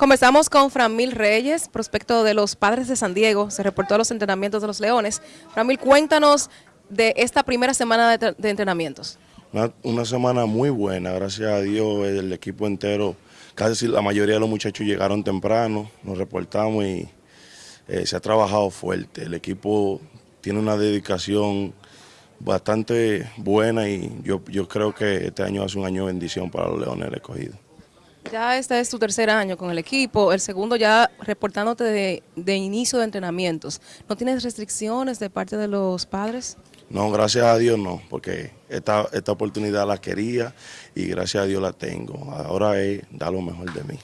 Conversamos con Framil Reyes, prospecto de los Padres de San Diego. Se reportó a los entrenamientos de los Leones. Framil, cuéntanos de esta primera semana de, entrenamientos. Una, semana muy buena, gracias a Dios, el equipo entero, casi la mayoría de los muchachos llegaron temprano, nos reportamos y eh, se ha trabajado fuerte. El equipo tiene una dedicación bastante buena y yo, yo creo que este año hace un año de bendición para los Leones del Escogido. Ya este es tu tercer año con el equipo, el segundo ya reportándote de, de, inicio de entrenamientos. ¿No tienes restricciones de parte de los padres? No, gracias a Dios no, porque esta, esta oportunidad la quería y gracias a Dios la tengo. Ahora es dar lo mejor de mí.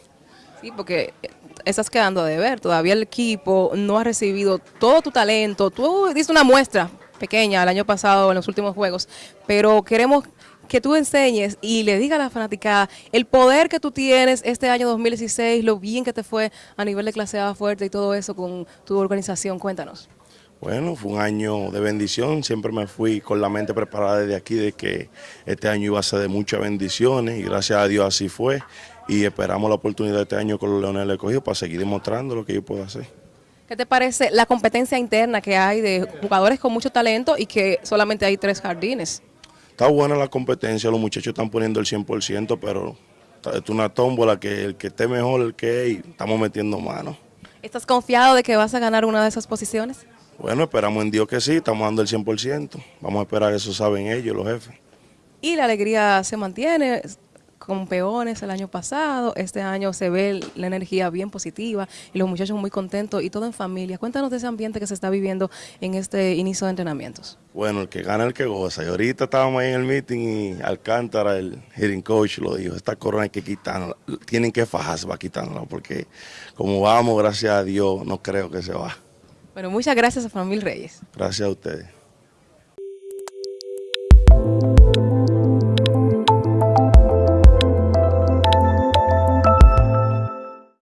Sí, porque estás quedando a deber, todavía el equipo no ha recibido todo tu talento. Tú diste una muestra pequeña el año pasado en los últimos juegos, pero queremos que tú enseñes y le digas a la fanaticada el poder que tú tienes este año 2016, lo bien que te fue a nivel de clase A fuerte y todo eso con tu organización. Cuéntanos. Bueno, fue un año de bendición, siempre me fui con la mente preparada desde aquí de que este año iba a ser de muchas bendiciones y gracias a Dios así fue y esperamos la oportunidad de este año con los Leones del Cogido para seguir demostrando lo que yo puedo hacer. ¿Qué te parece la competencia interna que hay de jugadores con mucho talento y que solamente hay tres jardines? Está buena la competencia, los muchachos están poniendo el 100%, pero es una tómbola que el que esté mejor, el que es, y estamos metiendo mano. ¿Estás confiado de que vas a ganar una de esas posiciones? Bueno, esperamos en Dios que sí, estamos dando el 100%. Vamos a esperar, eso saben ellos, los jefes. Y la alegría se mantiene, con peones el año pasado, este año se ve la energía bien positiva y los muchachos muy contentos y todo en familia. Cuéntanos de ese ambiente que se está viviendo en este inicio de entrenamientos. Bueno, el que gana el que goza. Y ahorita estábamos ahí en el meeting y Alcántara, el hitting coach, lo dijo, esta corona hay que quitarla, tienen que fajarse para quitarla, porque como vamos, gracias a Dios, no creo que se va. Bueno, muchas gracias a Famil Reyes. Gracias a ustedes.